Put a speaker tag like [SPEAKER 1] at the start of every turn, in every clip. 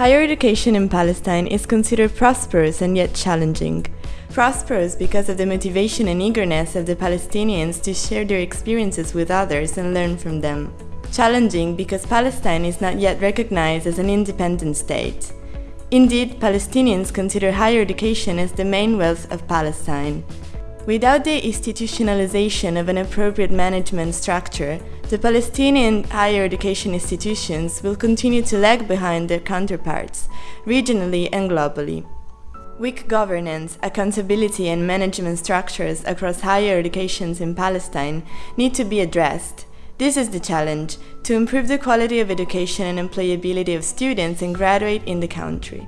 [SPEAKER 1] Higher education in Palestine is considered prosperous and yet challenging. Prosperous because of the motivation and eagerness of the Palestinians to share their experiences with others and learn from them. Challenging because Palestine is not yet recognized as an independent state. Indeed, Palestinians consider higher education as the main wealth of Palestine. Without the institutionalization of an appropriate management structure, the Palestinian higher education institutions will continue to lag behind their counterparts, regionally and globally. Weak governance, accountability and management structures across higher educations in Palestine need to be addressed. This is the challenge, to improve the quality of education and employability of students and graduate in the country.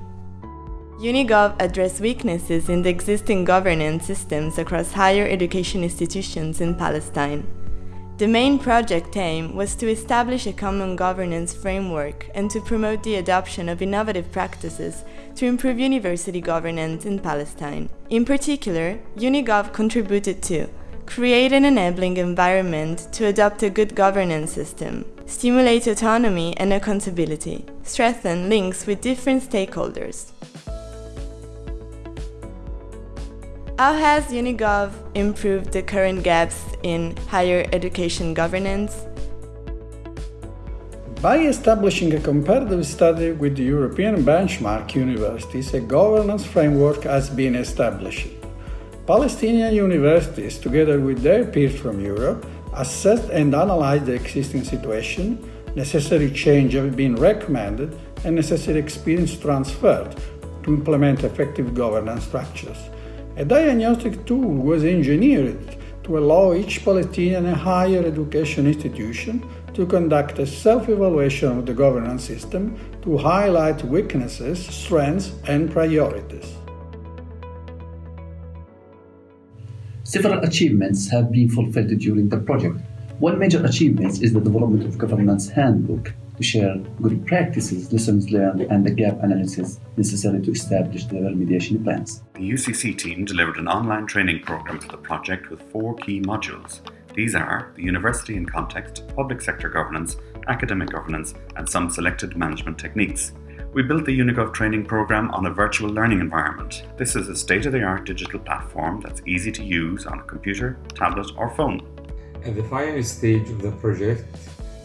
[SPEAKER 1] UniGov addressed weaknesses in the existing governance systems across higher education institutions in Palestine. The main project aim was to establish a common governance framework and to promote the adoption of innovative practices to improve university governance in Palestine. In particular, UniGov contributed to create an enabling environment to adopt a good governance system, stimulate autonomy and accountability, strengthen links with different stakeholders. How has UniGov improved the current gaps in higher education governance?
[SPEAKER 2] By establishing a comparative study with the European benchmark universities, a governance framework has been established. Palestinian universities, together with their peers from Europe, assessed and analyzed the existing situation, necessary change have been recommended and necessary experience transferred to implement effective governance structures. A diagnostic tool was engineered to allow each Palestinian higher education institution to conduct a self-evaluation of the governance system to highlight weaknesses, strengths and priorities.
[SPEAKER 3] Several achievements have been fulfilled during the project. One major achievement is the development of governance handbook to share good practices, lessons learned, and the gap analysis necessary to establish the remediation plans.
[SPEAKER 4] The UCC team delivered an online training program for the project with four key modules. These are the university in context, public sector governance, academic governance, and some selected management techniques. We built the UniGov training program on a virtual learning environment. This is a state-of-the-art digital platform that's easy to use on a computer, tablet, or phone.
[SPEAKER 5] At the final stage of the project,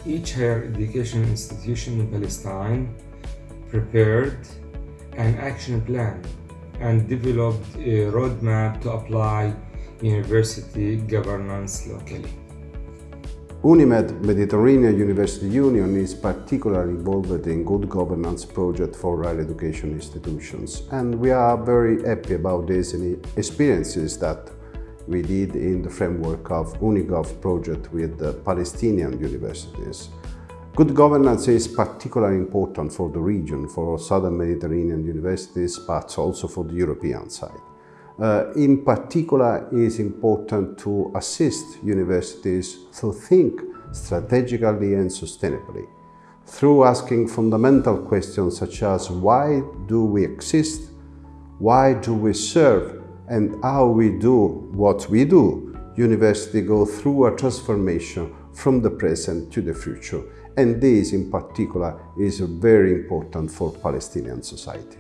[SPEAKER 5] each higher education institution in Palestine prepared an action plan and developed a roadmap to apply university governance locally.
[SPEAKER 6] UNIMED Mediterranean University Union is particularly involved in good governance project for higher education institutions and we are very happy about these experiences that we did in the framework of UniGov project with the Palestinian universities. Good governance is particularly important for the region, for Southern Mediterranean universities, but also for the European side. Uh, in particular, it is important to assist universities to think strategically and sustainably through asking fundamental questions such as why do we exist, why do we serve and how we do what we do, university go through a transformation from the present to the future. And this in particular is very important for Palestinian society.